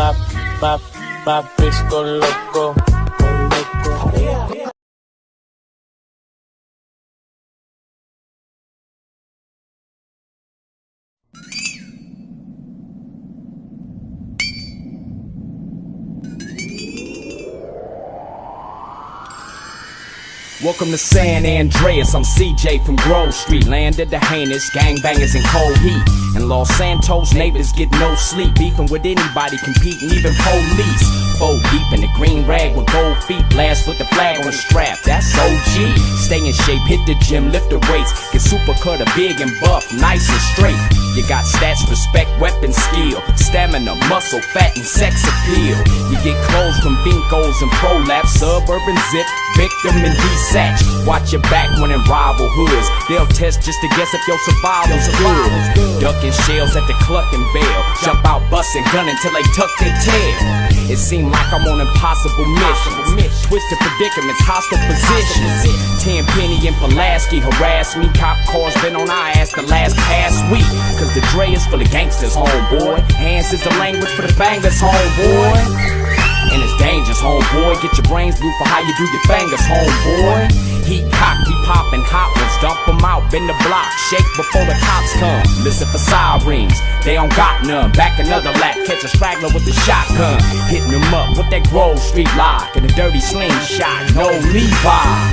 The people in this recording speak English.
pap, pap, pap, pisco loco. Welcome to San Andreas, I'm CJ from Grove Street. Land of the heinous gangbangers in cold heat. And Los Santos neighbors get no sleep. Beefing with anybody, competing, even police. Four deep in the green rag with gold feet. Blast with the flag on the strap, that's OG. Stay in shape, hit the gym, lift the weights. Get super cut, a big and buff, nice and straight. You got stats, respect, weapon skill, stamina, muscle, fat, and sex appeal. You get clothes from Bincos and ProLaps, suburban zip, victim and desatch. Watch your back when in rival hoods. They'll test just to guess if your survival's good. Ducking shells at the Clucking Bell. Jump out, busting, gunning till they tuck their tail. It seemed like I'm on impossible missions. Twisted predicaments, hostile positions. Tenpenny and Pulaski harass me. Cop cars been on our ass the last past week. The Dre is full of gangsters, homeboy. Hands is the language for the bangers, homeboy. And it's dangerous, homeboy. Get your brains blue for how you do your fingers, homeboy. Heat cock, we poppin' hot ones, dump 'em out, bend the block, shake before the cops come. Listen for sirens, they don't got none. Back another lap, catch a straggler with a shotgun. Hitting 'em up with that Grove Street lock and a dirty slingshot, no Levi.